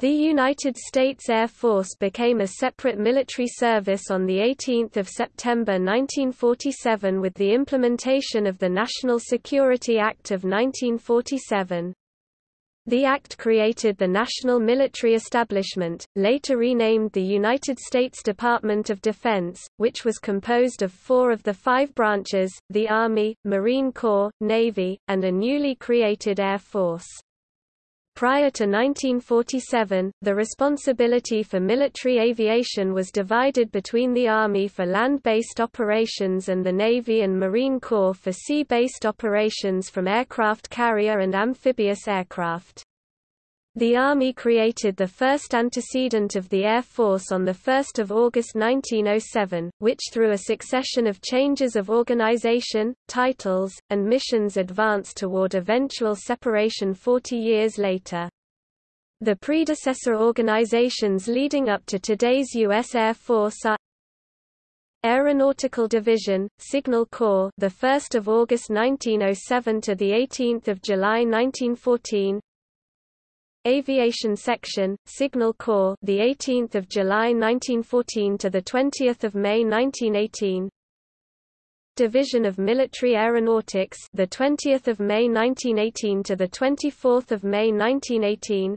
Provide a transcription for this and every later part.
The United States Air Force became a separate military service on 18 September 1947 with the implementation of the National Security Act of 1947. The act created the National Military Establishment, later renamed the United States Department of Defense, which was composed of four of the five branches, the Army, Marine Corps, Navy, and a newly created Air Force. Prior to 1947, the responsibility for military aviation was divided between the Army for land-based operations and the Navy and Marine Corps for sea-based operations from aircraft carrier and amphibious aircraft. The Army created the first antecedent of the Air Force on 1 August 1907, which through a succession of changes of organization, titles, and missions advanced toward eventual separation 40 years later. The predecessor organizations leading up to today's U.S. Air Force are Aeronautical Division, Signal Corps, the 1st of August 1907 to the 18th of July 1914. Aviation Section, Signal Corps, the 18th of July 1914 to the 20th of May 1918. Division of Military Aeronautics, the 20th of May 1918 to the 24th of May 1918.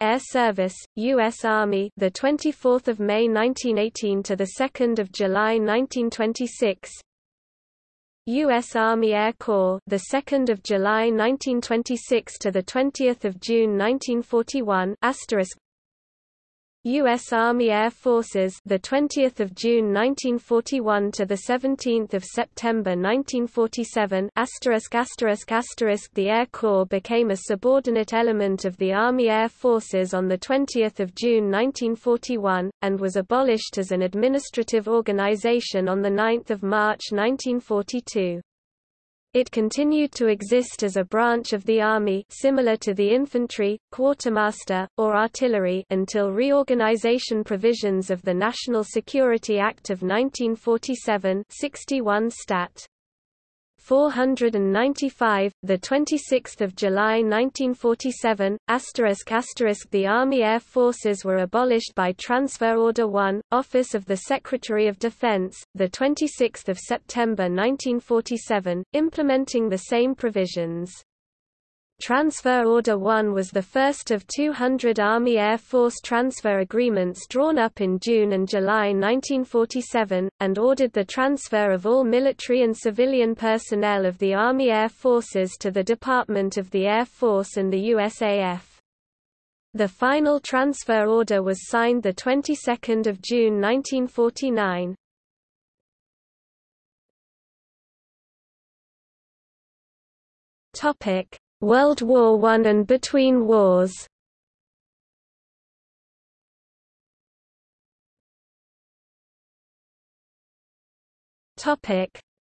Air Service, U.S. Army, the 24th of May 1918 to the 2nd of July 1926. U.S. Army Air Corps, the 2nd of July 1926 to the 20th of June 1941. Asterisk. U.S. Army Air Forces, the 20th of June 1941 to the 17th of September 1947. Asterisk asterisk asterisk. The Air Corps became a subordinate element of the Army Air Forces on the 20th of June 1941 and was abolished as an administrative organization on the 9th of March 1942. It continued to exist as a branch of the Army similar to the infantry, quartermaster, or artillery until reorganization provisions of the National Security Act of 1947 61 Stat. 495, the 26th of July 1947. Asterisk asterisk the Army Air Forces were abolished by Transfer Order 1, Office of the Secretary of Defense, the 26th of September 1947, implementing the same provisions. Transfer Order 1 was the first of 200 Army Air Force transfer agreements drawn up in June and July 1947, and ordered the transfer of all military and civilian personnel of the Army Air Forces to the Department of the Air Force and the USAF. The final transfer order was signed the 22nd of June 1949. Topic World War I and between wars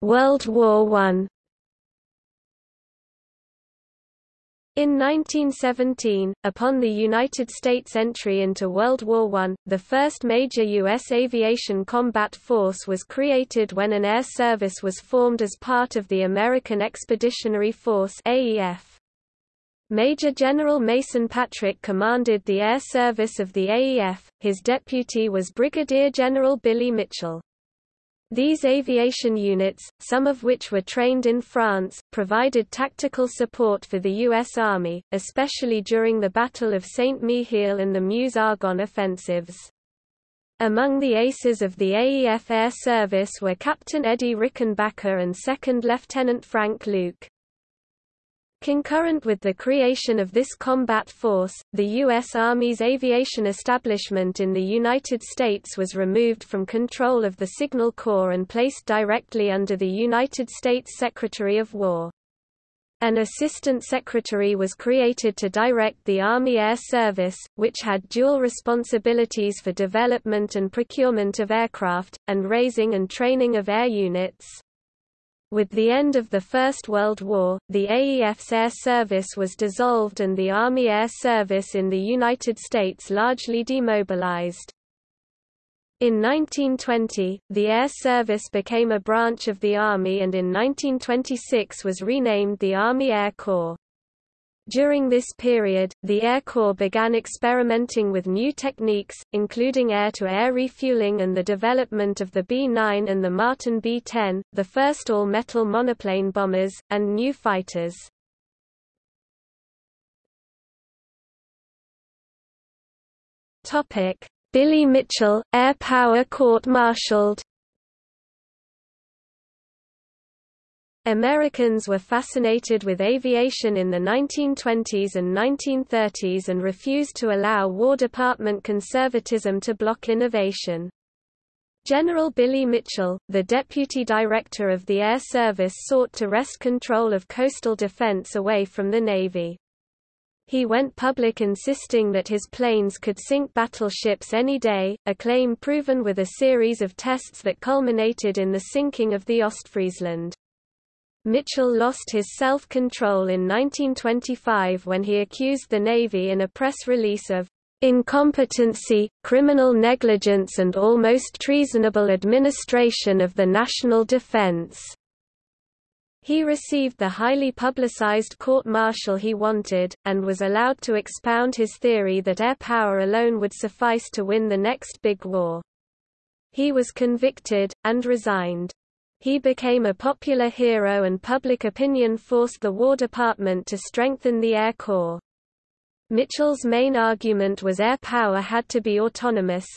World War I In 1917, upon the United States' entry into World War I, the first major U.S. aviation combat force was created when an air service was formed as part of the American Expeditionary Force AEF. Major General Mason Patrick commanded the air service of the AEF, his deputy was Brigadier General Billy Mitchell. These aviation units, some of which were trained in France, provided tactical support for the U.S. Army, especially during the Battle of Saint-Mihiel and the Meuse-Argonne offensives. Among the aces of the AEF Air Service were Captain Eddie Rickenbacker and Second Lieutenant Frank Luke. Concurrent with the creation of this combat force, the U.S. Army's aviation establishment in the United States was removed from control of the Signal Corps and placed directly under the United States Secretary of War. An assistant secretary was created to direct the Army Air Service, which had dual responsibilities for development and procurement of aircraft, and raising and training of air units. With the end of the First World War, the AEF's air service was dissolved and the Army Air Service in the United States largely demobilized. In 1920, the Air Service became a branch of the Army and in 1926 was renamed the Army Air Corps. During this period, the Air Corps began experimenting with new techniques, including air-to-air -air refueling and the development of the B-9 and the Martin B-10, the first all-metal monoplane bombers, and new fighters. Billy Mitchell, air power court-martialed Americans were fascinated with aviation in the 1920s and 1930s and refused to allow War Department conservatism to block innovation. General Billy Mitchell, the deputy director of the Air Service sought to wrest control of coastal defense away from the Navy. He went public insisting that his planes could sink battleships any day, a claim proven with a series of tests that culminated in the sinking of the Ostfriesland. Mitchell lost his self-control in 1925 when he accused the Navy in a press release of incompetency, criminal negligence and almost treasonable administration of the national defense. He received the highly publicized court-martial he wanted, and was allowed to expound his theory that air power alone would suffice to win the next big war. He was convicted, and resigned. He became a popular hero and public opinion forced the War Department to strengthen the Air Corps. Mitchell's main argument was air power had to be autonomous,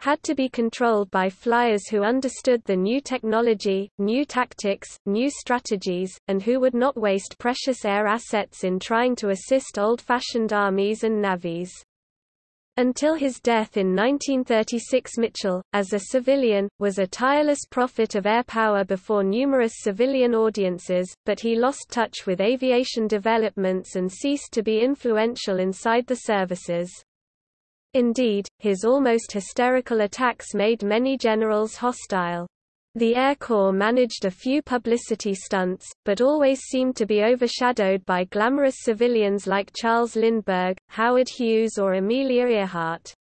had to be controlled by flyers who understood the new technology, new tactics, new strategies, and who would not waste precious air assets in trying to assist old-fashioned armies and navies. Until his death in 1936 Mitchell, as a civilian, was a tireless prophet of air power before numerous civilian audiences, but he lost touch with aviation developments and ceased to be influential inside the services. Indeed, his almost hysterical attacks made many generals hostile. The Air Corps managed a few publicity stunts, but always seemed to be overshadowed by glamorous civilians like Charles Lindbergh, Howard Hughes or Amelia Earhart.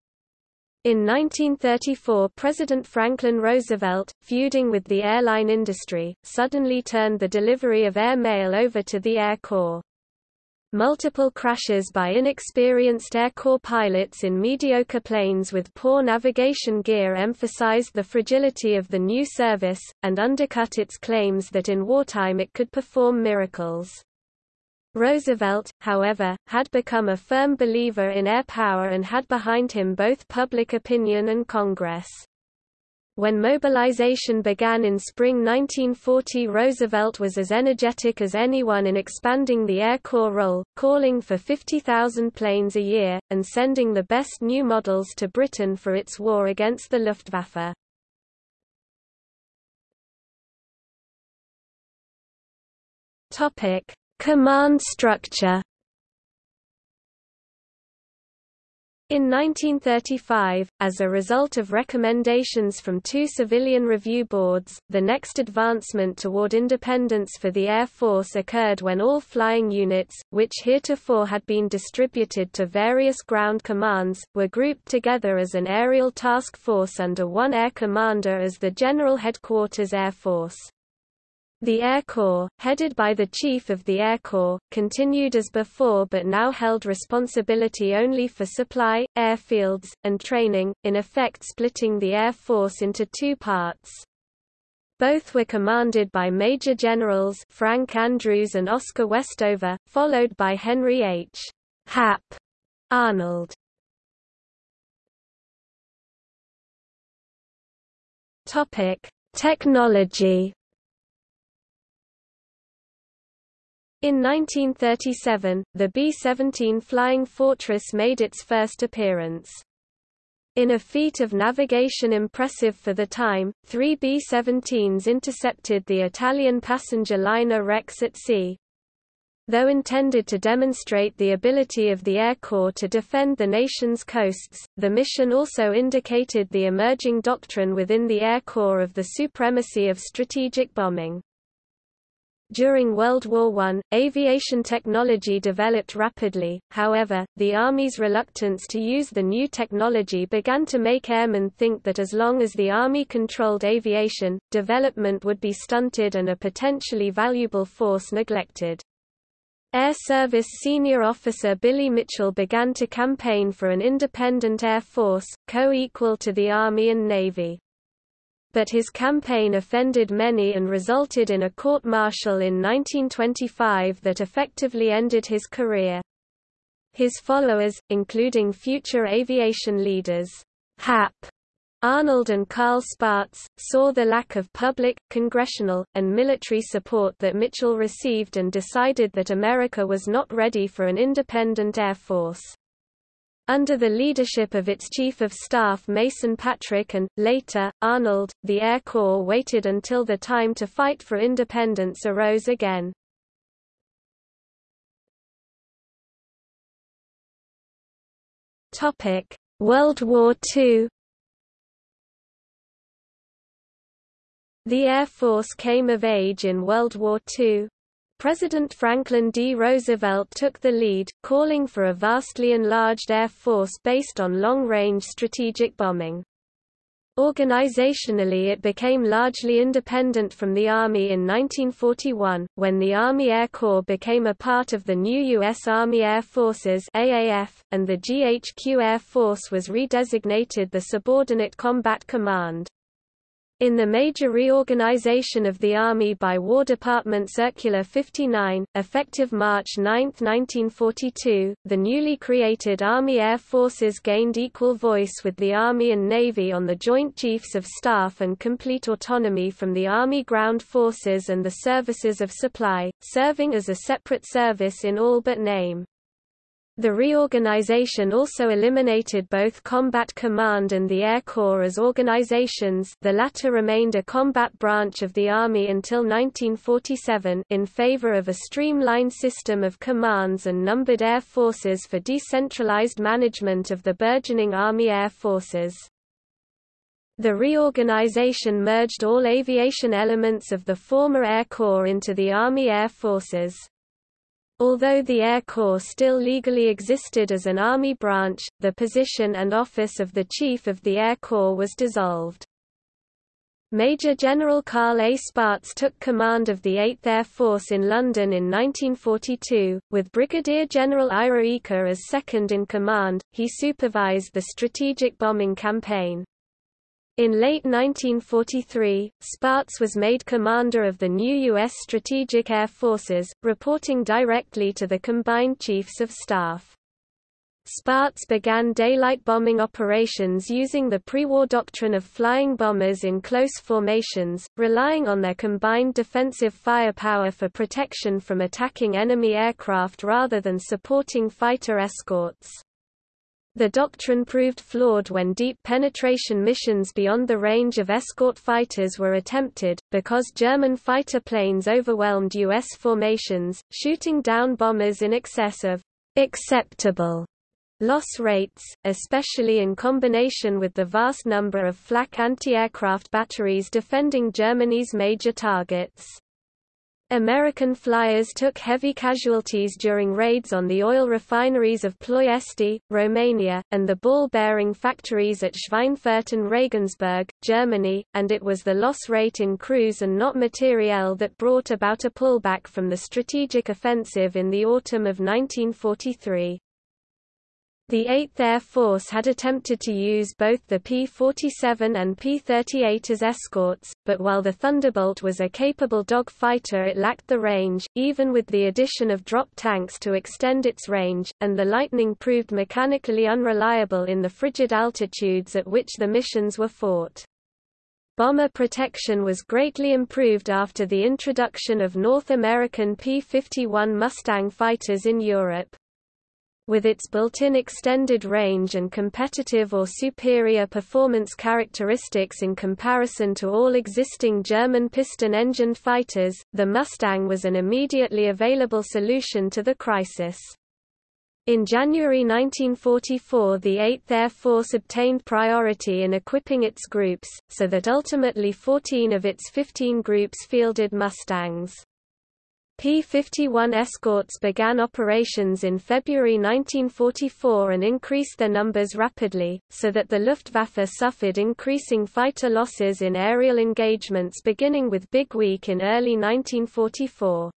In 1934 President Franklin Roosevelt, feuding with the airline industry, suddenly turned the delivery of air mail over to the Air Corps. Multiple crashes by inexperienced Air Corps pilots in mediocre planes with poor navigation gear emphasized the fragility of the new service, and undercut its claims that in wartime it could perform miracles. Roosevelt, however, had become a firm believer in air power and had behind him both public opinion and Congress. When mobilization began in spring 1940 Roosevelt was as energetic as anyone in expanding the Air Corps role, calling for 50,000 planes a year, and sending the best new models to Britain for its war against the Luftwaffe. Command structure In 1935, as a result of recommendations from two civilian review boards, the next advancement toward independence for the Air Force occurred when all flying units, which heretofore had been distributed to various ground commands, were grouped together as an aerial task force under one air commander as the General Headquarters Air Force. The Air Corps, headed by the Chief of the Air Corps, continued as before but now held responsibility only for supply, airfields, and training, in effect splitting the Air Force into two parts. Both were commanded by Major Generals Frank Andrews and Oscar Westover, followed by Henry H. Hap Arnold. Topic: Technology In 1937, the B-17 Flying Fortress made its first appearance. In a feat of navigation impressive for the time, three B-17s intercepted the Italian passenger liner Rex at sea. Though intended to demonstrate the ability of the Air Corps to defend the nation's coasts, the mission also indicated the emerging doctrine within the Air Corps of the supremacy of strategic bombing. During World War I, aviation technology developed rapidly, however, the Army's reluctance to use the new technology began to make airmen think that as long as the Army controlled aviation, development would be stunted and a potentially valuable force neglected. Air Service senior officer Billy Mitchell began to campaign for an independent air force, co-equal to the Army and Navy. But his campaign offended many and resulted in a court-martial in 1925 that effectively ended his career. His followers, including future aviation leaders, Hap, Arnold and Carl Spaatz, saw the lack of public, congressional, and military support that Mitchell received and decided that America was not ready for an independent air force. Under the leadership of its Chief of Staff Mason Patrick and, later, Arnold, the Air Corps waited until the time to fight for independence arose again. World War II The Air Force came of age in World War II. President Franklin D. Roosevelt took the lead, calling for a vastly enlarged Air Force based on long-range strategic bombing. Organizationally it became largely independent from the Army in 1941, when the Army Air Corps became a part of the new U.S. Army Air Forces AAF, and the GHQ Air Force was redesignated the Subordinate Combat Command. In the major reorganization of the Army by War Department Circular 59, effective March 9, 1942, the newly created Army Air Forces gained equal voice with the Army and Navy on the Joint Chiefs of Staff and complete autonomy from the Army Ground Forces and the Services of Supply, serving as a separate service in all but name. The reorganization also eliminated both Combat Command and the Air Corps as organizations the latter remained a combat branch of the Army until 1947 in favor of a streamlined system of commands and numbered air forces for decentralized management of the burgeoning Army Air Forces. The reorganization merged all aviation elements of the former Air Corps into the Army Air Forces. Although the Air Corps still legally existed as an Army branch, the position and office of the Chief of the Air Corps was dissolved. Major General Carl A. Spaatz took command of the 8th Air Force in London in 1942, with Brigadier General Ira Eaker as second in command. He supervised the strategic bombing campaign. In late 1943, Spaatz was made commander of the new U.S. Strategic Air Forces, reporting directly to the Combined Chiefs of Staff. Spaatz began daylight bombing operations using the pre-war doctrine of flying bombers in close formations, relying on their combined defensive firepower for protection from attacking enemy aircraft rather than supporting fighter escorts. The doctrine proved flawed when deep penetration missions beyond the range of escort fighters were attempted, because German fighter planes overwhelmed U.S. formations, shooting down bombers in excess of acceptable loss rates, especially in combination with the vast number of flak anti-aircraft batteries defending Germany's major targets. American flyers took heavy casualties during raids on the oil refineries of Ploiesti, Romania, and the ball-bearing factories at Schweinfurt and Regensburg, Germany, and it was the loss rate in crews and not materiel that brought about a pullback from the strategic offensive in the autumn of 1943. The 8th Air Force had attempted to use both the P-47 and P-38 as escorts, but while the Thunderbolt was a capable dogfighter it lacked the range, even with the addition of drop tanks to extend its range, and the Lightning proved mechanically unreliable in the frigid altitudes at which the missions were fought. Bomber protection was greatly improved after the introduction of North American P-51 Mustang fighters in Europe with its built-in extended range and competitive or superior performance characteristics in comparison to all existing German piston-engined fighters, the Mustang was an immediately available solution to the crisis. In January 1944 the 8th Air Force obtained priority in equipping its groups, so that ultimately 14 of its 15 groups fielded Mustangs. P-51 escorts began operations in February 1944 and increased their numbers rapidly, so that the Luftwaffe suffered increasing fighter losses in aerial engagements beginning with Big Week in early 1944.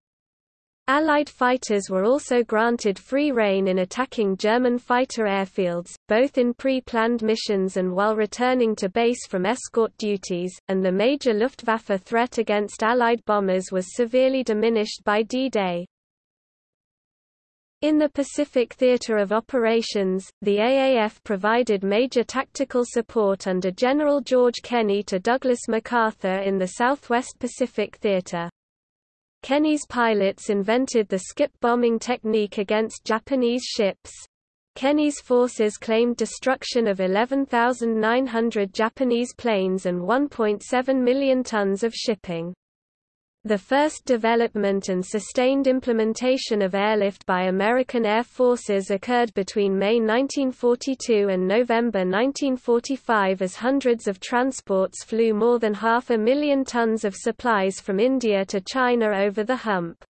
Allied fighters were also granted free rein in attacking German fighter airfields, both in pre-planned missions and while returning to base from escort duties, and the major Luftwaffe threat against Allied bombers was severely diminished by D-Day. In the Pacific Theater of Operations, the AAF provided major tactical support under General George Kenney to Douglas MacArthur in the Southwest Pacific Theater. Kenney's pilots invented the skip bombing technique against Japanese ships. Kenney's forces claimed destruction of 11,900 Japanese planes and 1.7 million tons of shipping. The first development and sustained implementation of airlift by American Air Forces occurred between May 1942 and November 1945 as hundreds of transports flew more than half a million tons of supplies from India to China over the hump.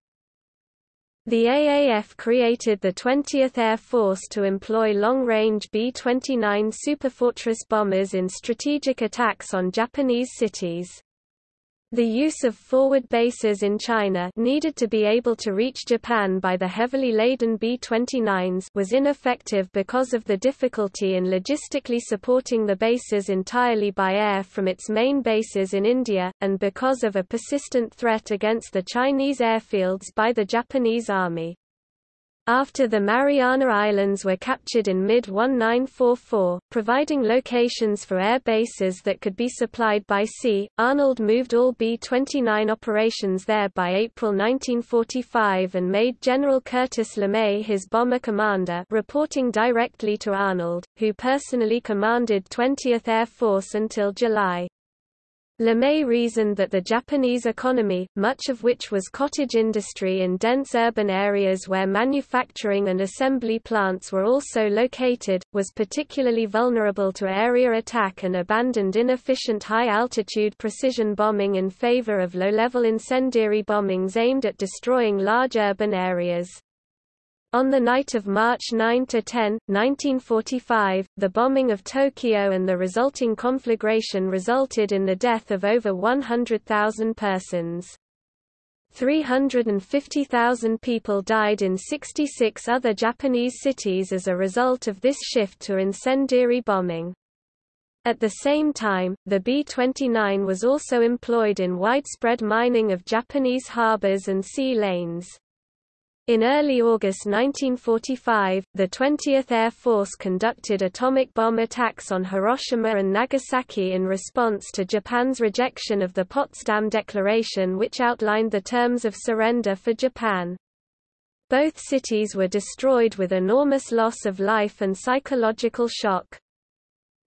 The AAF created the 20th Air Force to employ long-range B-29 Superfortress bombers in strategic attacks on Japanese cities. The use of forward bases in China needed to be able to reach Japan by the heavily laden B-29s was ineffective because of the difficulty in logistically supporting the bases entirely by air from its main bases in India, and because of a persistent threat against the Chinese airfields by the Japanese Army. After the Mariana Islands were captured in mid-1944, providing locations for air bases that could be supplied by sea, Arnold moved all B-29 operations there by April 1945 and made General Curtis LeMay his bomber commander reporting directly to Arnold, who personally commanded 20th Air Force until July. LeMay reasoned that the Japanese economy, much of which was cottage industry in dense urban areas where manufacturing and assembly plants were also located, was particularly vulnerable to area attack and abandoned inefficient high-altitude precision bombing in favor of low-level incendiary bombings aimed at destroying large urban areas. On the night of March 9–10, 1945, the bombing of Tokyo and the resulting conflagration resulted in the death of over 100,000 persons. 350,000 people died in 66 other Japanese cities as a result of this shift to incendiary bombing. At the same time, the B-29 was also employed in widespread mining of Japanese harbors and sea lanes. In early August 1945, the 20th Air Force conducted atomic bomb attacks on Hiroshima and Nagasaki in response to Japan's rejection of the Potsdam Declaration which outlined the terms of surrender for Japan. Both cities were destroyed with enormous loss of life and psychological shock.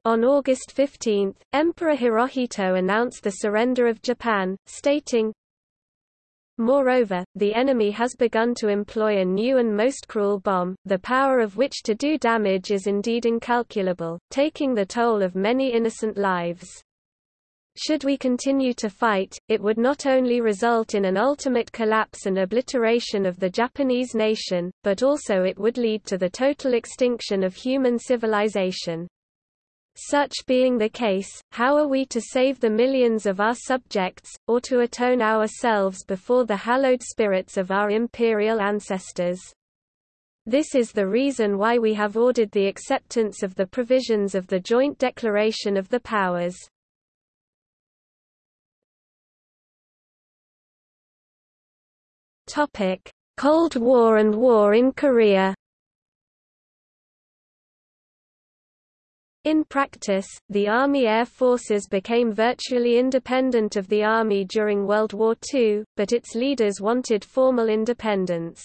On August 15, Emperor Hirohito announced the surrender of Japan, stating, Moreover, the enemy has begun to employ a new and most cruel bomb, the power of which to do damage is indeed incalculable, taking the toll of many innocent lives. Should we continue to fight, it would not only result in an ultimate collapse and obliteration of the Japanese nation, but also it would lead to the total extinction of human civilization. Such being the case, how are we to save the millions of our subjects, or to atone ourselves before the hallowed spirits of our imperial ancestors? This is the reason why we have ordered the acceptance of the provisions of the Joint Declaration of the Powers. Cold War and War in Korea In practice, the Army Air Forces became virtually independent of the Army during World War II, but its leaders wanted formal independence.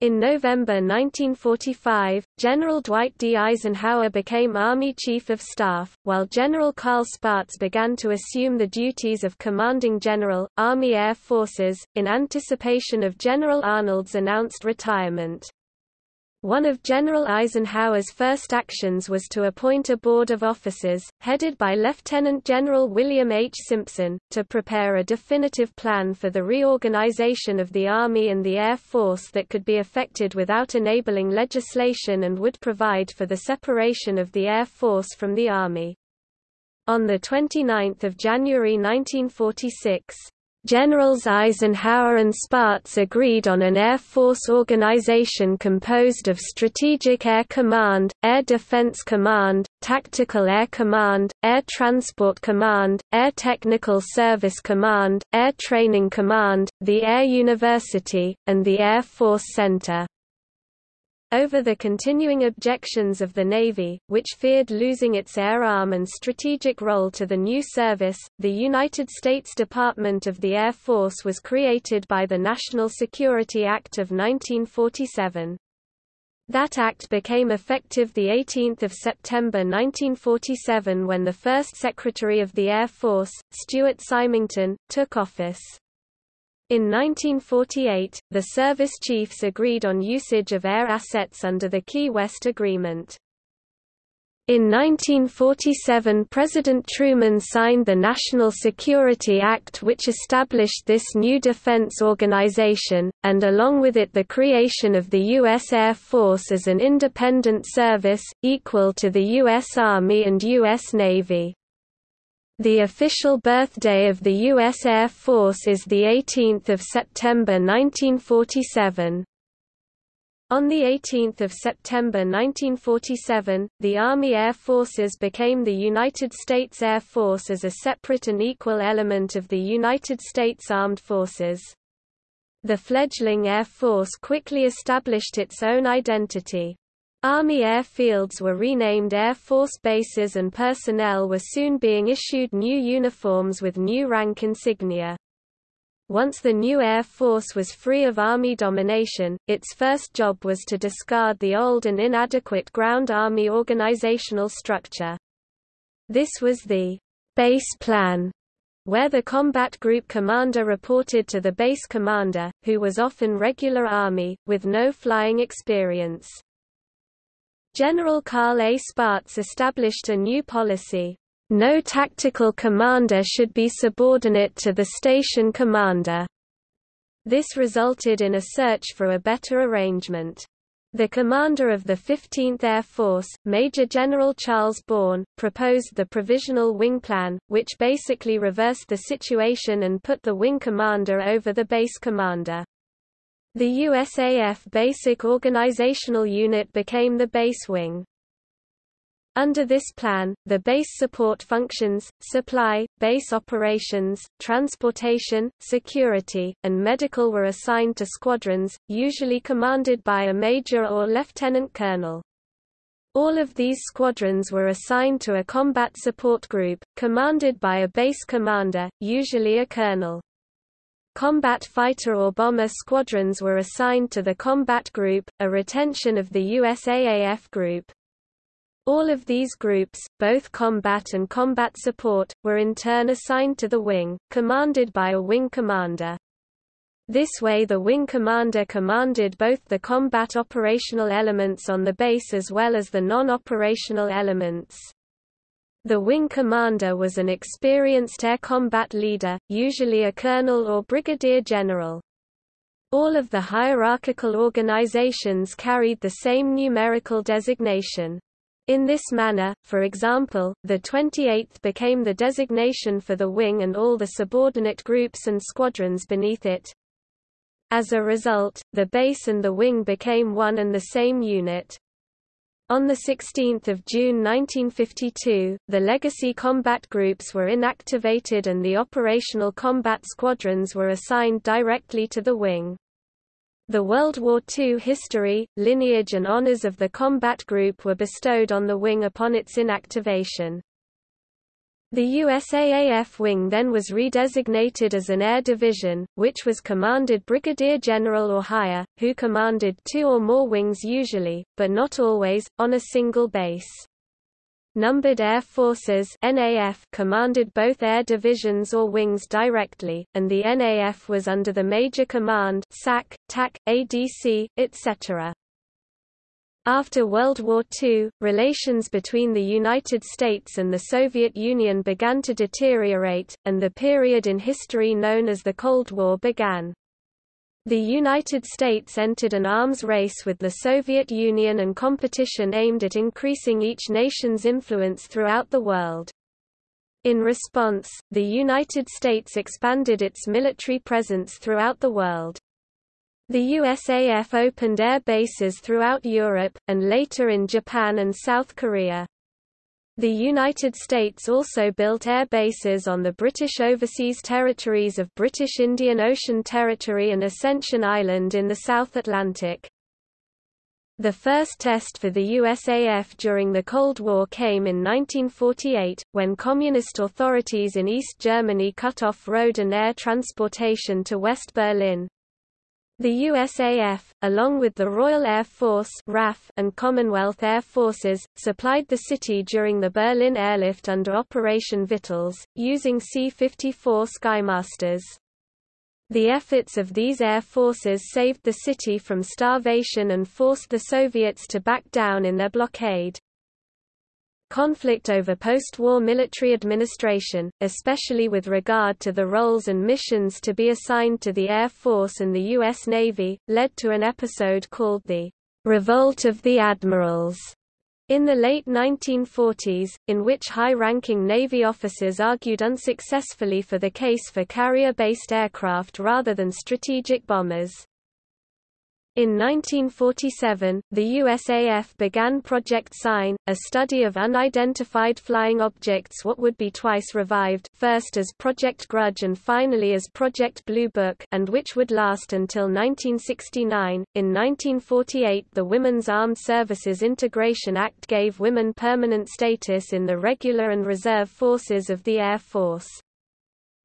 In November 1945, General Dwight D. Eisenhower became Army Chief of Staff, while General Carl Spaatz began to assume the duties of Commanding General, Army Air Forces, in anticipation of General Arnold's announced retirement. One of General Eisenhower's first actions was to appoint a board of officers, headed by Lieutenant General William H. Simpson, to prepare a definitive plan for the reorganization of the Army and the Air Force that could be effected without enabling legislation and would provide for the separation of the Air Force from the Army. On 29 January 1946, Generals Eisenhower and Spaatz agreed on an Air Force organization composed of Strategic Air Command, Air Defense Command, Tactical Air Command, Air Transport Command, Air Technical Service Command, Air Training Command, the Air University, and the Air Force Center. Over the continuing objections of the Navy, which feared losing its air arm and strategic role to the new service, the United States Department of the Air Force was created by the National Security Act of 1947. That act became effective 18 September 1947 when the first Secretary of the Air Force, Stuart Symington, took office. In 1948, the service chiefs agreed on usage of air assets under the Key West Agreement. In 1947 President Truman signed the National Security Act which established this new defense organization, and along with it the creation of the U.S. Air Force as an independent service, equal to the U.S. Army and U.S. Navy. The official birthday of the U.S. Air Force is 18 September 1947. On 18 September 1947, the Army Air Forces became the United States Air Force as a separate and equal element of the United States Armed Forces. The fledgling Air Force quickly established its own identity. Army airfields were renamed Air Force bases and personnel were soon being issued new uniforms with new rank insignia. Once the new Air Force was free of Army domination, its first job was to discard the old and inadequate ground Army organizational structure. This was the base plan, where the combat group commander reported to the base commander, who was often regular Army, with no flying experience. General Carl A. Spaatz established a new policy. No tactical commander should be subordinate to the station commander. This resulted in a search for a better arrangement. The commander of the 15th Air Force, Major General Charles Born, proposed the Provisional Wing Plan, which basically reversed the situation and put the wing commander over the base commander. The USAF Basic Organizational Unit became the base wing. Under this plan, the base support functions, supply, base operations, transportation, security, and medical were assigned to squadrons, usually commanded by a major or lieutenant colonel. All of these squadrons were assigned to a combat support group, commanded by a base commander, usually a colonel. Combat fighter or bomber squadrons were assigned to the combat group, a retention of the USAAF group. All of these groups, both combat and combat support, were in turn assigned to the wing, commanded by a wing commander. This way the wing commander commanded both the combat operational elements on the base as well as the non-operational elements. The wing commander was an experienced air combat leader, usually a colonel or brigadier general. All of the hierarchical organizations carried the same numerical designation. In this manner, for example, the 28th became the designation for the wing and all the subordinate groups and squadrons beneath it. As a result, the base and the wing became one and the same unit. On 16 June 1952, the legacy combat groups were inactivated and the operational combat squadrons were assigned directly to the wing. The World War II history, lineage and honors of the combat group were bestowed on the wing upon its inactivation. The USAAF wing then was redesignated as an air division, which was commanded brigadier general or higher, who commanded two or more wings usually, but not always, on a single base. Numbered Air Forces NAF commanded both air divisions or wings directly, and the NAF was under the Major Command SAC, TAC, ADC, etc. After World War II, relations between the United States and the Soviet Union began to deteriorate, and the period in history known as the Cold War began. The United States entered an arms race with the Soviet Union and competition aimed at increasing each nation's influence throughout the world. In response, the United States expanded its military presence throughout the world. The USAF opened air bases throughout Europe, and later in Japan and South Korea. The United States also built air bases on the British overseas territories of British Indian Ocean Territory and Ascension Island in the South Atlantic. The first test for the USAF during the Cold War came in 1948, when Communist authorities in East Germany cut off road and air transportation to West Berlin. The USAF, along with the Royal Air Force RAF and Commonwealth Air Forces, supplied the city during the Berlin airlift under Operation Vittles, using C-54 Skymasters. The efforts of these air forces saved the city from starvation and forced the Soviets to back down in their blockade. Conflict over post-war military administration, especially with regard to the roles and missions to be assigned to the Air Force and the U.S. Navy, led to an episode called the Revolt of the Admirals in the late 1940s, in which high-ranking Navy officers argued unsuccessfully for the case for carrier-based aircraft rather than strategic bombers. In 1947, the USAF began Project Sign, a study of unidentified flying objects what would be twice revived first as Project Grudge and finally as Project Blue Book and which would last until 1969. In 1948 the Women's Armed Services Integration Act gave women permanent status in the regular and reserve forces of the Air Force.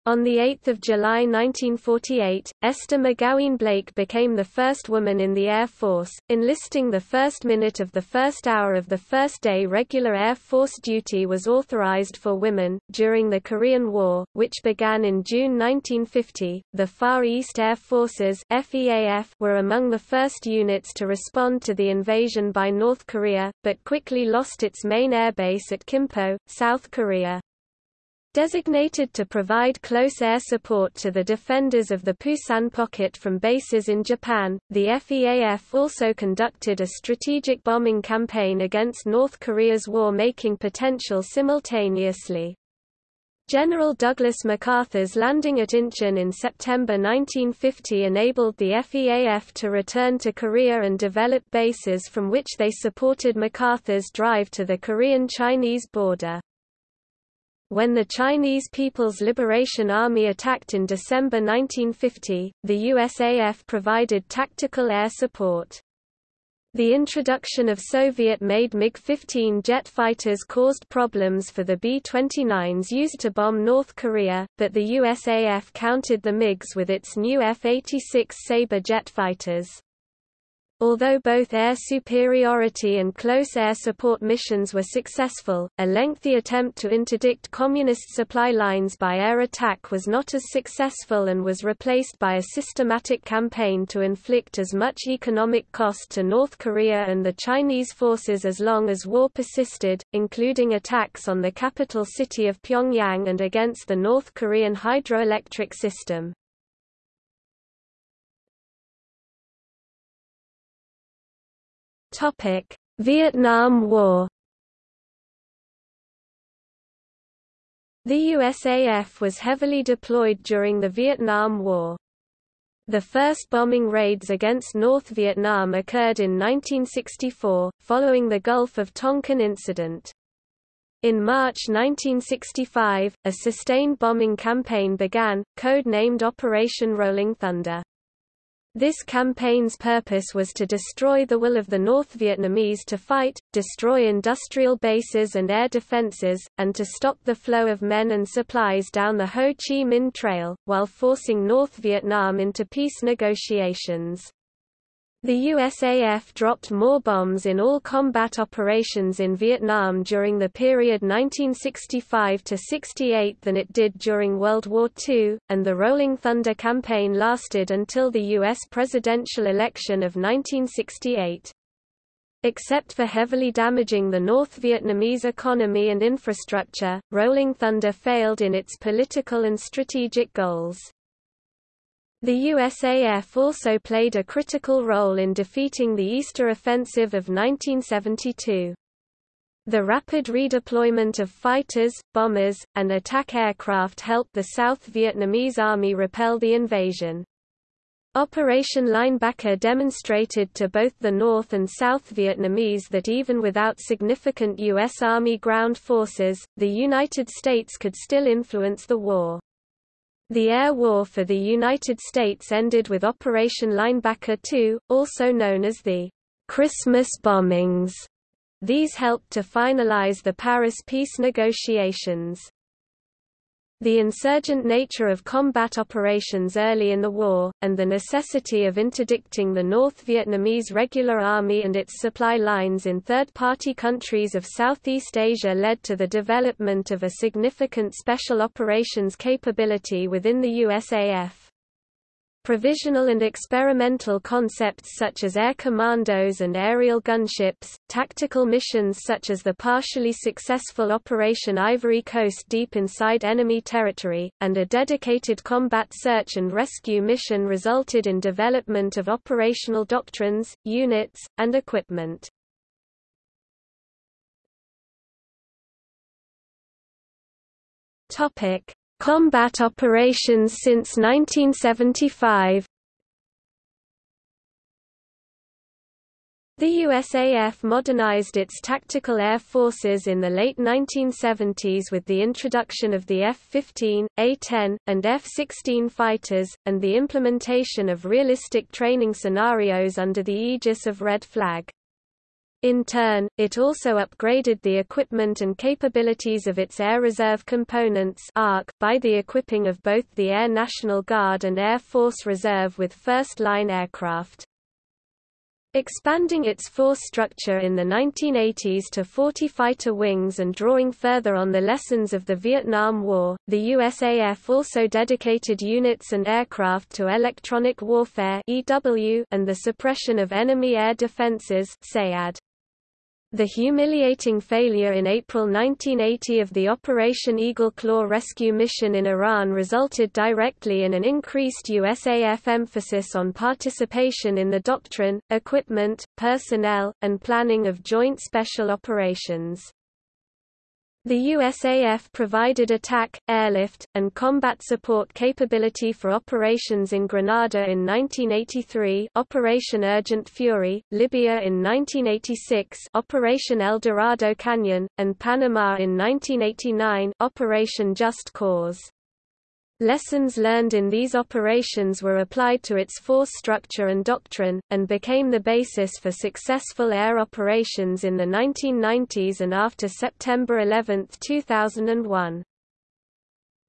On 8 July 1948, Esther McGowan Blake became the first woman in the Air Force, enlisting the first minute of the first hour of the first day regular Air Force duty was authorized for women. During the Korean War, which began in June 1950, the Far East Air Forces FEAF were among the first units to respond to the invasion by North Korea, but quickly lost its main airbase at Kimpo, South Korea. Designated to provide close air support to the defenders of the Pusan pocket from bases in Japan, the FEAF also conducted a strategic bombing campaign against North Korea's war-making potential simultaneously. General Douglas MacArthur's landing at Incheon in September 1950 enabled the FEAF to return to Korea and develop bases from which they supported MacArthur's drive to the Korean-Chinese border. When the Chinese People's Liberation Army attacked in December 1950, the USAF provided tactical air support. The introduction of Soviet-made MiG-15 jet fighters caused problems for the B-29s used to bomb North Korea, but the USAF countered the MiGs with its new F-86 Sabre jet fighters. Although both air superiority and close air support missions were successful, a lengthy attempt to interdict Communist supply lines by air attack was not as successful and was replaced by a systematic campaign to inflict as much economic cost to North Korea and the Chinese forces as long as war persisted, including attacks on the capital city of Pyongyang and against the North Korean hydroelectric system. Topic: Vietnam War. The USAF was heavily deployed during the Vietnam War. The first bombing raids against North Vietnam occurred in 1964, following the Gulf of Tonkin incident. In March 1965, a sustained bombing campaign began, code-named Operation Rolling Thunder. This campaign's purpose was to destroy the will of the North Vietnamese to fight, destroy industrial bases and air defenses, and to stop the flow of men and supplies down the Ho Chi Minh Trail, while forcing North Vietnam into peace negotiations. The USAF dropped more bombs in all combat operations in Vietnam during the period 1965–68 than it did during World War II, and the Rolling Thunder campaign lasted until the U.S. presidential election of 1968. Except for heavily damaging the North Vietnamese economy and infrastructure, Rolling Thunder failed in its political and strategic goals. The USAF also played a critical role in defeating the Easter Offensive of 1972. The rapid redeployment of fighters, bombers, and attack aircraft helped the South Vietnamese Army repel the invasion. Operation Linebacker demonstrated to both the North and South Vietnamese that even without significant U.S. Army ground forces, the United States could still influence the war. The air war for the United States ended with Operation Linebacker II, also known as the Christmas bombings. These helped to finalize the Paris peace negotiations. The insurgent nature of combat operations early in the war, and the necessity of interdicting the North Vietnamese Regular Army and its supply lines in third-party countries of Southeast Asia led to the development of a significant special operations capability within the USAF. Provisional and experimental concepts such as air commandos and aerial gunships, tactical missions such as the partially successful Operation Ivory Coast deep inside enemy territory, and a dedicated combat search and rescue mission resulted in development of operational doctrines, units, and equipment. Topic: Combat operations since 1975 The USAF modernized its tactical air forces in the late 1970s with the introduction of the F-15, A-10, and F-16 fighters, and the implementation of realistic training scenarios under the aegis of Red Flag. In turn, it also upgraded the equipment and capabilities of its Air Reserve Components ARC by the equipping of both the Air National Guard and Air Force Reserve with first-line aircraft. Expanding its force structure in the 1980s to 40 fighter wings and drawing further on the lessons of the Vietnam War, the USAF also dedicated units and aircraft to electronic warfare and the suppression of enemy air defenses SEAD. The humiliating failure in April 1980 of the Operation Eagle Claw rescue mission in Iran resulted directly in an increased USAF emphasis on participation in the doctrine, equipment, personnel, and planning of joint special operations. The USAF provided attack, airlift, and combat support capability for operations in Grenada in 1983 Operation Urgent Fury, Libya in 1986 Operation El Dorado Canyon, and Panama in 1989 Operation Just Cause. Lessons learned in these operations were applied to its force structure and doctrine, and became the basis for successful air operations in the 1990s and after September 11, 2001.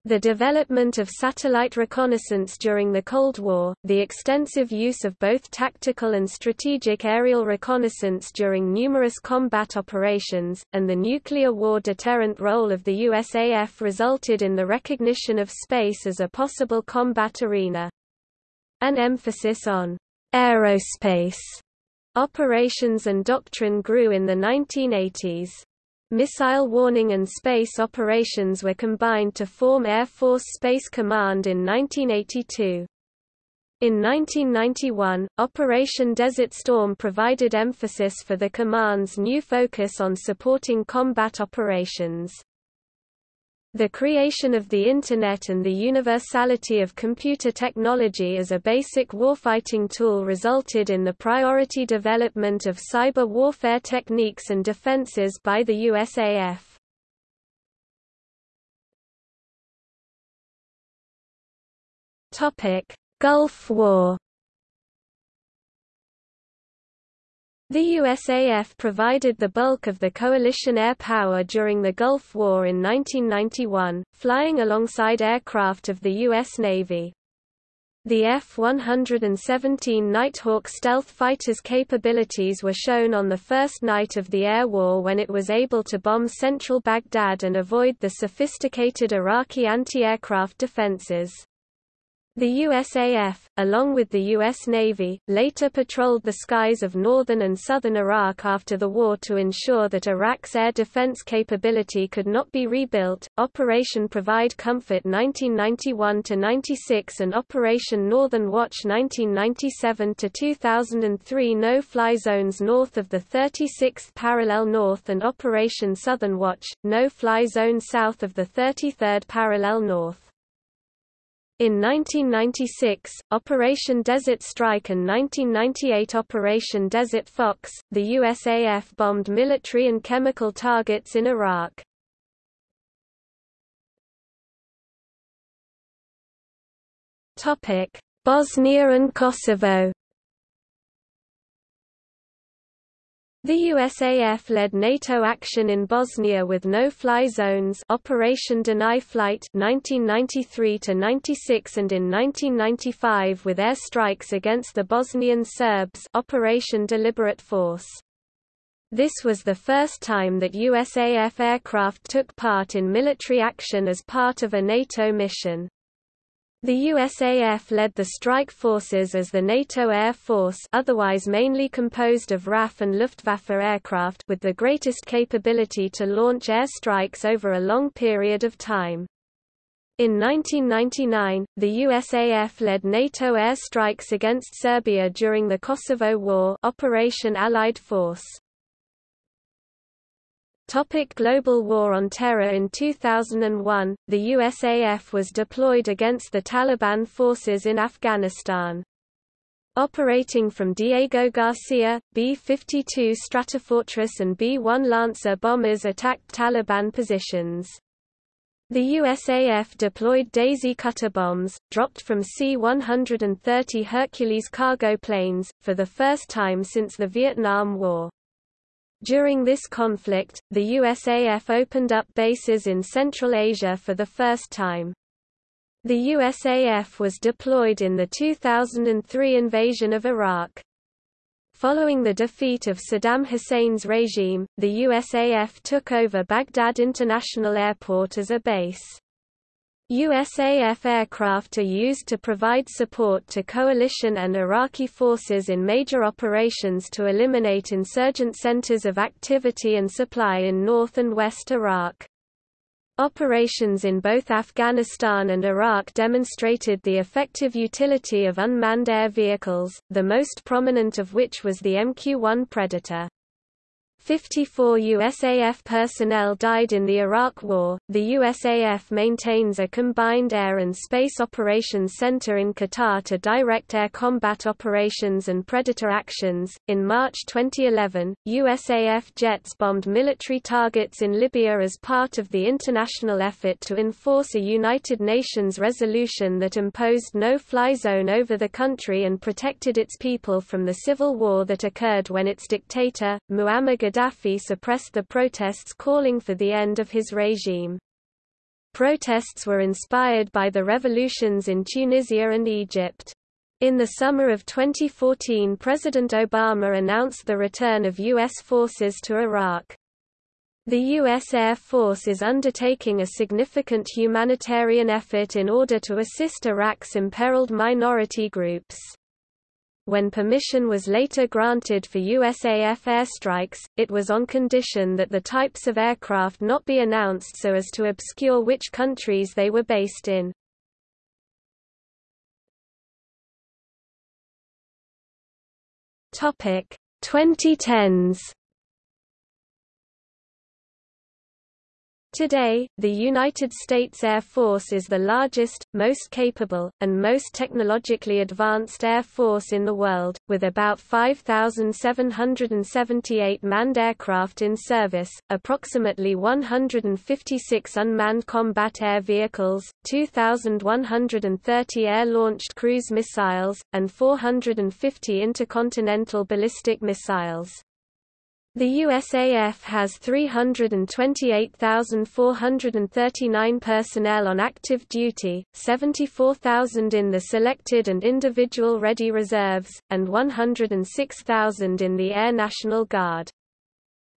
The development of satellite reconnaissance during the Cold War, the extensive use of both tactical and strategic aerial reconnaissance during numerous combat operations, and the nuclear war deterrent role of the USAF resulted in the recognition of space as a possible combat arena. An emphasis on aerospace operations and doctrine grew in the 1980s. Missile warning and space operations were combined to form Air Force Space Command in 1982. In 1991, Operation Desert Storm provided emphasis for the command's new focus on supporting combat operations. The creation of the Internet and the universality of computer technology as a basic warfighting tool resulted in the priority development of cyber warfare techniques and defenses by the USAF. Gulf War The USAF provided the bulk of the coalition air power during the Gulf War in 1991, flying alongside aircraft of the U.S. Navy. The F-117 Nighthawk stealth fighter's capabilities were shown on the first night of the air war when it was able to bomb central Baghdad and avoid the sophisticated Iraqi anti-aircraft defenses. The USAF, along with the U.S. Navy, later patrolled the skies of northern and southern Iraq after the war to ensure that Iraq's air defense capability could not be rebuilt. Operation Provide Comfort 1991-96 and Operation Northern Watch 1997-2003 no-fly zones north of the 36th parallel north and Operation Southern Watch, no-fly zone south of the 33rd parallel north. In 1996, Operation Desert Strike and 1998 Operation Desert Fox, the USAF bombed military and chemical targets in Iraq. Bosnia and Kosovo The USAF led NATO action in Bosnia with no-fly zones Operation Deny Flight 1993-96 and in 1995 with air strikes against the Bosnian Serbs Operation Deliberate Force. This was the first time that USAF aircraft took part in military action as part of a NATO mission. The USAF led the strike forces as the NATO Air Force otherwise mainly composed of RAF and Luftwaffe aircraft with the greatest capability to launch air strikes over a long period of time. In 1999, the USAF led NATO air strikes against Serbia during the Kosovo War Operation Allied Force. Topic Global War on Terror In 2001, the USAF was deployed against the Taliban forces in Afghanistan. Operating from Diego Garcia, B-52 Stratofortress and B-1 Lancer bombers attacked Taliban positions. The USAF deployed Daisy Cutter bombs, dropped from C-130 Hercules cargo planes, for the first time since the Vietnam War. During this conflict, the USAF opened up bases in Central Asia for the first time. The USAF was deployed in the 2003 invasion of Iraq. Following the defeat of Saddam Hussein's regime, the USAF took over Baghdad International Airport as a base. USAF aircraft are used to provide support to coalition and Iraqi forces in major operations to eliminate insurgent centers of activity and supply in north and west Iraq. Operations in both Afghanistan and Iraq demonstrated the effective utility of unmanned air vehicles, the most prominent of which was the MQ-1 Predator. 54 USAF personnel died in the Iraq War. The USAF maintains a combined air and space operations center in Qatar to direct air combat operations and predator actions. In March 2011, USAF jets bombed military targets in Libya as part of the international effort to enforce a United Nations resolution that imposed no-fly zone over the country and protected its people from the civil war that occurred when its dictator, Muammar Gaddafi suppressed the protests calling for the end of his regime. Protests were inspired by the revolutions in Tunisia and Egypt. In the summer of 2014 President Obama announced the return of U.S. forces to Iraq. The U.S. Air Force is undertaking a significant humanitarian effort in order to assist Iraq's imperiled minority groups. When permission was later granted for USAF airstrikes, it was on condition that the types of aircraft not be announced so as to obscure which countries they were based in. Topic 2010s Today, the United States Air Force is the largest, most capable, and most technologically advanced air force in the world, with about 5,778 manned aircraft in service, approximately 156 unmanned combat air vehicles, 2,130 air-launched cruise missiles, and 450 intercontinental ballistic missiles. The USAF has 328,439 personnel on active duty, 74,000 in the selected and individual ready reserves, and 106,000 in the Air National Guard.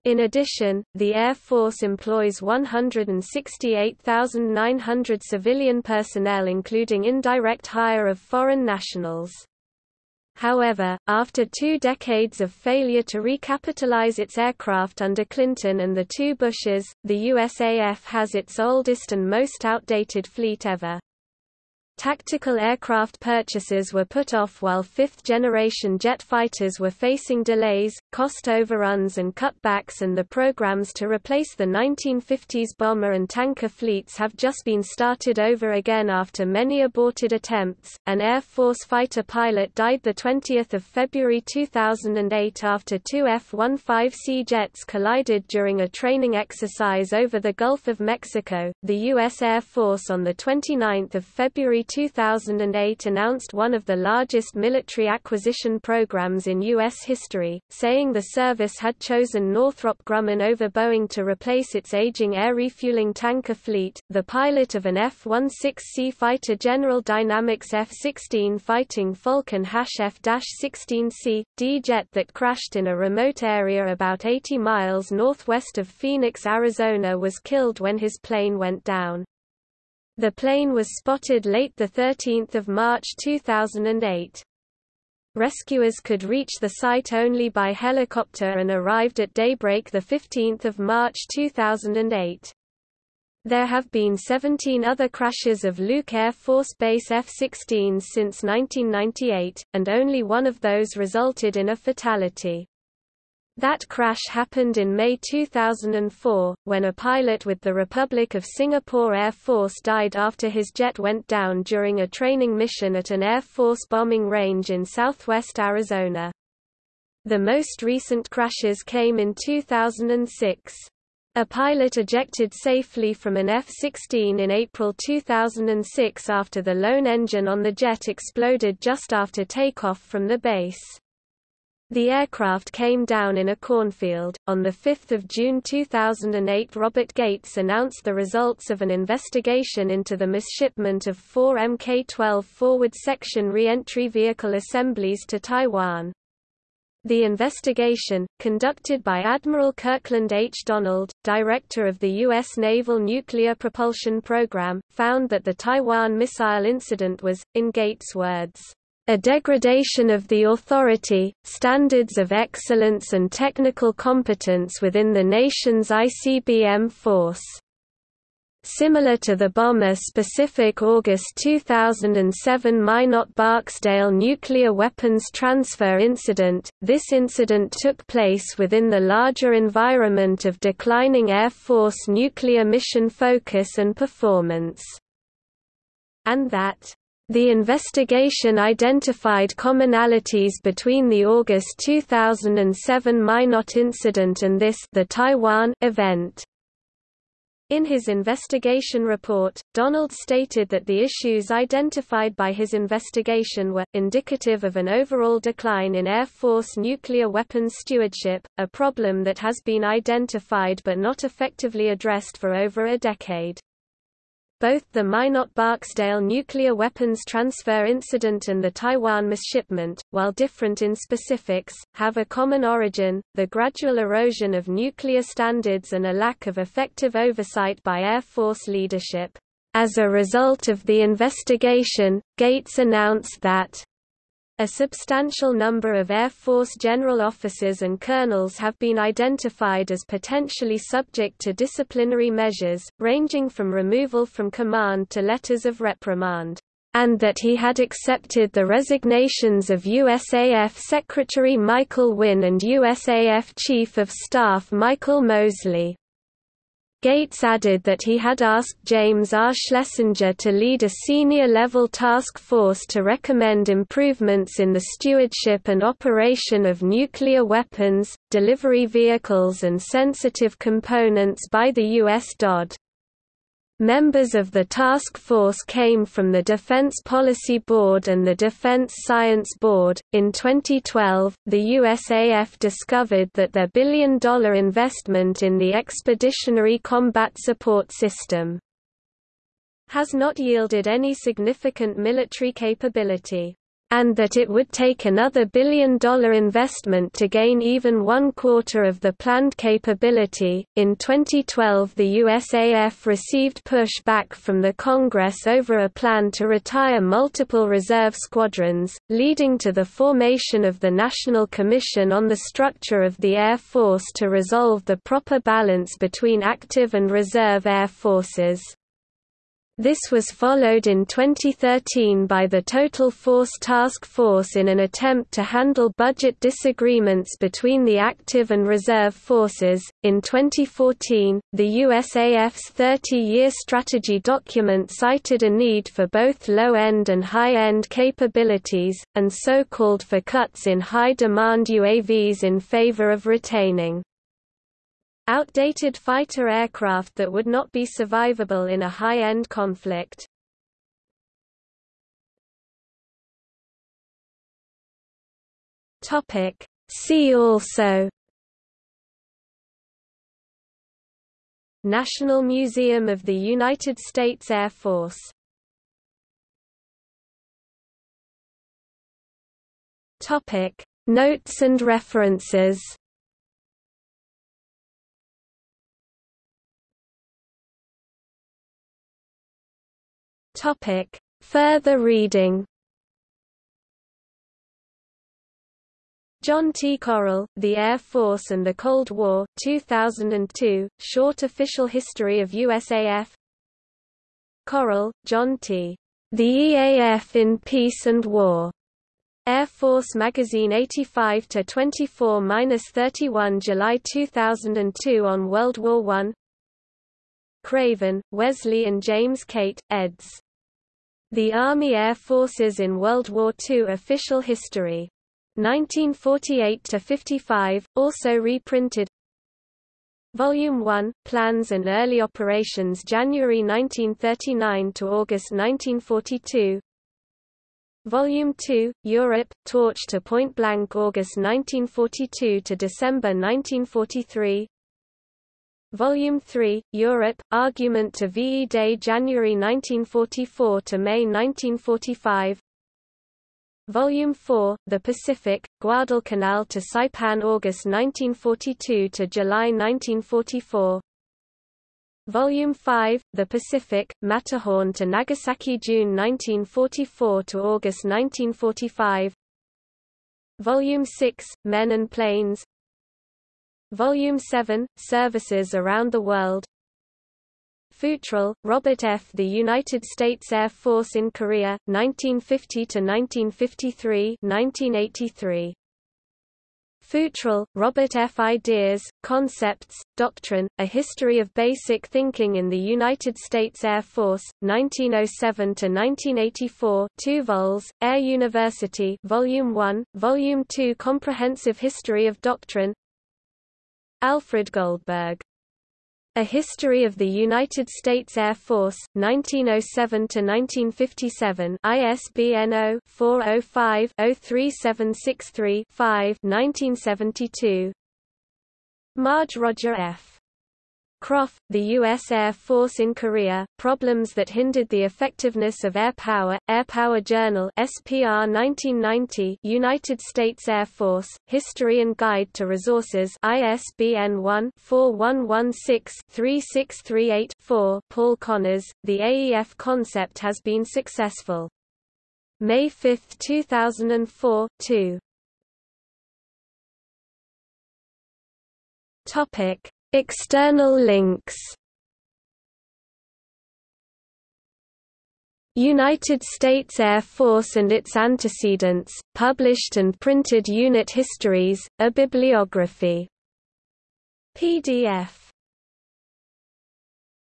In addition, the Air Force employs 168,900 civilian personnel including indirect hire of foreign nationals. However, after two decades of failure to recapitalize its aircraft under Clinton and the two Bushes, the USAF has its oldest and most outdated fleet ever. Tactical aircraft purchases were put off while fifth-generation jet fighters were facing delays, cost overruns and cutbacks and the programs to replace the 1950s bomber and tanker fleets have just been started over again after many aborted attempts. An Air Force fighter pilot died 20 February 2008 after two F-15C jets collided during a training exercise over the Gulf of Mexico. The U.S. Air Force on 29 February 2008 announced one of the largest military acquisition programs in U.S. history, saying the service had chosen Northrop Grumman over Boeing to replace its aging air refueling tanker fleet. The pilot of an F-16C fighter General Dynamics F-16 fighting Falcon F-16C, D jet that crashed in a remote area about 80 miles northwest of Phoenix, Arizona was killed when his plane went down. The plane was spotted late 13 March 2008. Rescuers could reach the site only by helicopter and arrived at daybreak 15 March 2008. There have been 17 other crashes of Luke Air Force Base F-16s since 1998, and only one of those resulted in a fatality. That crash happened in May 2004, when a pilot with the Republic of Singapore Air Force died after his jet went down during a training mission at an Air Force bombing range in southwest Arizona. The most recent crashes came in 2006. A pilot ejected safely from an F-16 in April 2006 after the lone engine on the jet exploded just after takeoff from the base. The aircraft came down in a cornfield. On 5 June 2008 Robert Gates announced the results of an investigation into the misshipment of four Mk-12 forward section re-entry vehicle assemblies to Taiwan. The investigation, conducted by Admiral Kirkland H. Donald, director of the U.S. Naval Nuclear Propulsion Program, found that the Taiwan missile incident was, in Gates' words, a degradation of the authority, standards of excellence and technical competence within the nation's ICBM force. Similar to the bomber-specific August 2007 Minot-Barksdale nuclear weapons transfer incident, this incident took place within the larger environment of declining Air Force nuclear mission focus and performance. And that the investigation identified commonalities between the August 2007 Minot incident and this the Taiwan event. In his investigation report, Donald stated that the issues identified by his investigation were, indicative of an overall decline in Air Force nuclear weapons stewardship, a problem that has been identified but not effectively addressed for over a decade. Both the Minot-Barksdale nuclear weapons transfer incident and the Taiwan misshipment, while different in specifics, have a common origin, the gradual erosion of nuclear standards and a lack of effective oversight by Air Force leadership. As a result of the investigation, Gates announced that a substantial number of Air Force general officers and colonels have been identified as potentially subject to disciplinary measures, ranging from removal from command to letters of reprimand, and that he had accepted the resignations of USAF Secretary Michael Wynne and USAF Chief of Staff Michael Moseley. Gates added that he had asked James R. Schlesinger to lead a senior-level task force to recommend improvements in the stewardship and operation of nuclear weapons, delivery vehicles and sensitive components by the U.S. DoD. Members of the task force came from the Defense Policy Board and the Defense Science Board. In 2012, the USAF discovered that their billion dollar investment in the Expeditionary Combat Support System has not yielded any significant military capability. And that it would take another billion-dollar investment to gain even one quarter of the planned capability. In 2012, the USAF received pushback from the Congress over a plan to retire multiple reserve squadrons, leading to the formation of the National Commission on the Structure of the Air Force to resolve the proper balance between active and reserve air forces. This was followed in 2013 by the Total Force Task Force in an attempt to handle budget disagreements between the active and reserve forces. In 2014, the USAF's 30 year strategy document cited a need for both low end and high end capabilities, and so called for cuts in high demand UAVs in favor of retaining Outdated fighter aircraft that would not be survivable in a high-end conflict. Topic. See also National Museum of the United States Air Force Topic Notes and references Topic. Further reading John T. Correll, The Air Force and the Cold War 2002, Short Official History of USAF Correll, John T. The EAF in Peace and War. Air Force Magazine 85-24-31 July 2002 on World War I Craven, Wesley and James Cate, eds. The Army Air Forces in World War II Official History. 1948–55, also reprinted. Volume 1, Plans and Early Operations January 1939 to August 1942 Volume 2, Europe, Torch to Point Blank August 1942 to December 1943 Volume 3, Europe, Argument to VE Day January 1944 to May 1945 Volume 4, The Pacific, Guadalcanal to Saipan August 1942 to July 1944 Volume 5, The Pacific, Matterhorn to Nagasaki June 1944 to August 1945 Volume 6, Men and Planes Volume 7, Services Around the World Futrell, Robert F. The United States Air Force in Korea, 1950–1953 1983. Futrell, Robert F. Ideas, Concepts, Doctrine, A History of Basic Thinking in the United States Air Force, 1907–1984 2 vols, Air University Volume 1, Volume 2 Comprehensive History of Doctrine Alfred Goldberg. A History of the United States Air Force, 1907–1957 ISBN 0-405-03763-5 1972 Marge Roger F. Kropf, the U.S. Air Force in Korea, Problems that Hindered the Effectiveness of Air Power, Air Power Journal SPR 1990 United States Air Force, History and Guide to Resources ISBN 1-4116-3638-4 Paul Connors, The AEF Concept Has Been Successful. May 5, 2004, 2. Topic External links United States Air Force and its antecedents, published and printed unit histories, a bibliography. PDF